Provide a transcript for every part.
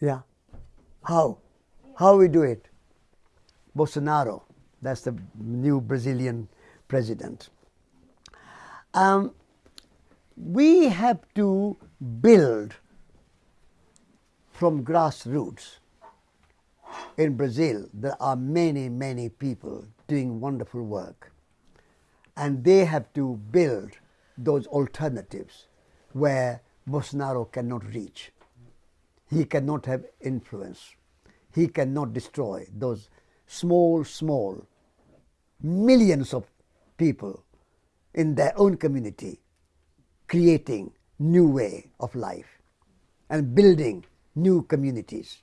Yeah. How? How we do it? Bolsonaro, that's the new Brazilian president. Um, we have to build from grassroots. In Brazil, there are many, many people doing wonderful work, and they have to build those alternatives where Bolsonaro cannot reach. He cannot have influence. He cannot destroy those small, small millions of people in their own community creating new way of life and building new communities.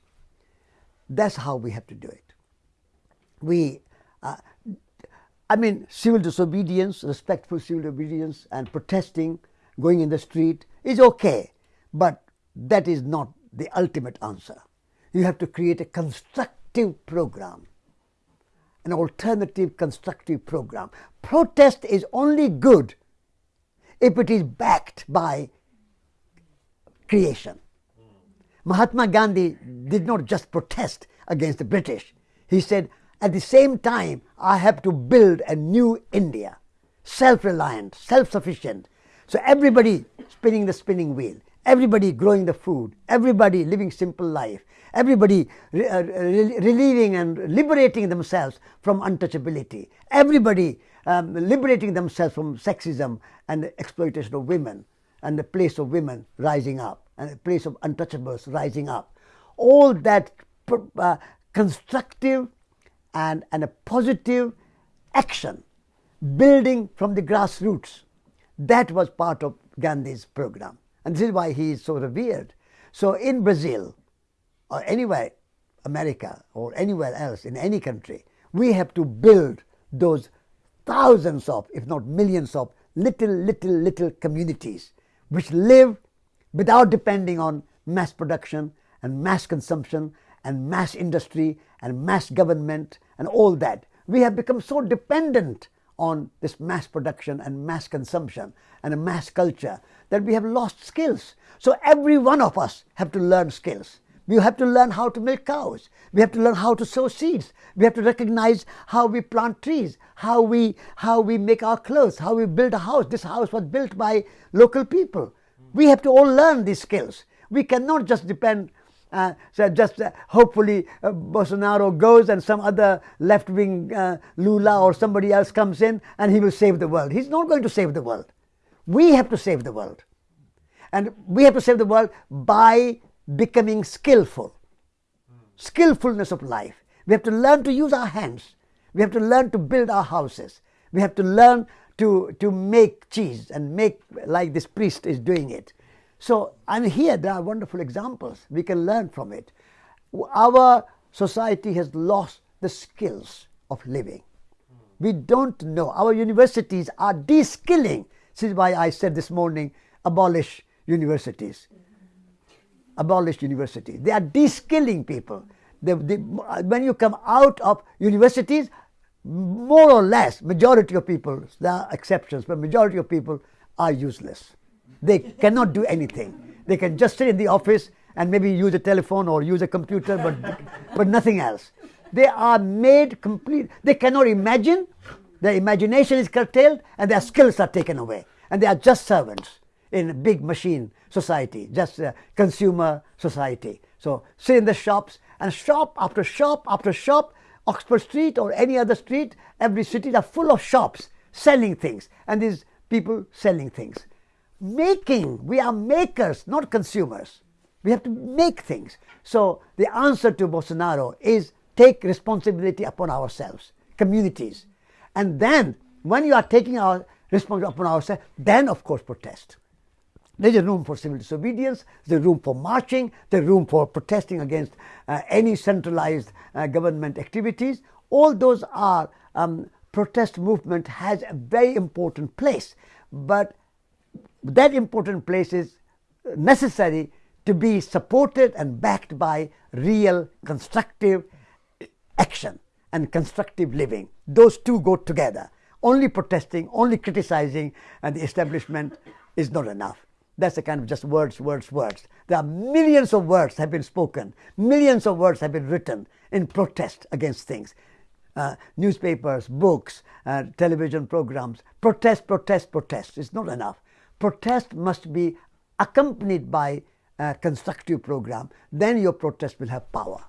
That's how we have to do it. We, uh, I mean, civil disobedience, respectful civil obedience, and protesting, going in the street is okay, but that is not the ultimate answer. You have to create a constructive program, an alternative constructive program. Protest is only good if it is backed by creation. Mahatma Gandhi did not just protest against the British. He said, at the same time, I have to build a new India, self reliant, self sufficient. So everybody spinning the spinning wheel, everybody growing the food, everybody living simple life, everybody re- uh, re- relieving and liberating themselves from untouchability, everybody um, liberating themselves from sexism and exploitation of women, and the place of women rising up, and the place of untouchables rising up. All that uh, constructive and, and a positive action, building from the grassroots, that was part of Gandhi's program. And this is why he is so revered. So in Brazil, or anywhere, America, or anywhere else in any country, we have to build those thousands of, if not millions of, little, little, little communities which live without depending on mass production and mass consumption and mass industry and mass government and all that. We have become so dependent on this mass production and mass consumption and a mass culture that we have lost skills. So every one of us have to learn skills. We have to learn how to milk cows. We have to learn how to sow seeds. We have to recognize how we plant trees, how we how we make our clothes, how we build a house. This house was built by local people. We have to all learn these skills. We cannot just depend. Uh, so just uh, hopefully uh, Bolsonaro goes and some other left-wing uh, Lula or somebody else comes in and he will save the world. He's not going to save the world. We have to save the world, and we have to save the world by becoming skillful. Skillfulness of life. We have to learn to use our hands. We have to learn to build our houses. We have to learn to, to make cheese and make like this priest is doing it. So, and here there are wonderful examples. We can learn from it. Our society has lost the skills of living. We don't know. Our universities are de-skilling. This is why I said this morning, abolish universities Abolish universities. They are de-skilling people. They, they, when you come out of universities, more or less, majority of people, there are exceptions, but majority of people are useless. They cannot do anything. They can just sit in the office and maybe use a telephone or use a computer, but, but nothing else. They are made complete. They cannot imagine. Their imagination is curtailed and their skills are taken away. And they are just servants in a big machine society, just a consumer society. So sit in the shops and shop after shop after shop, Oxford Street or any other street, every city are full of shops selling things and these people selling things. Making, we are makers, not consumers. We have to make things. So the answer to Bolsonaro is take responsibility upon ourselves, communities. And then when you are taking our responsibility upon ourselves, then of course protest. There's a room for civil disobedience, there's room for marching, there's room for protesting against uh, any centralized uh, government activities. All those are, um, protest movement has a very important place, but that important place is necessary to be supported and backed by real constructive action and constructive living. Those two go together. Only protesting, only criticizing and the establishment is not enough. That's the kind of just words, words, words. There are millions of words have been spoken, millions of words have been written in protest against things. Uh, newspapers, books, uh, television programs, protest, protest, protest. It's not enough protest must be accompanied by a constructive program. Then your protest will have power.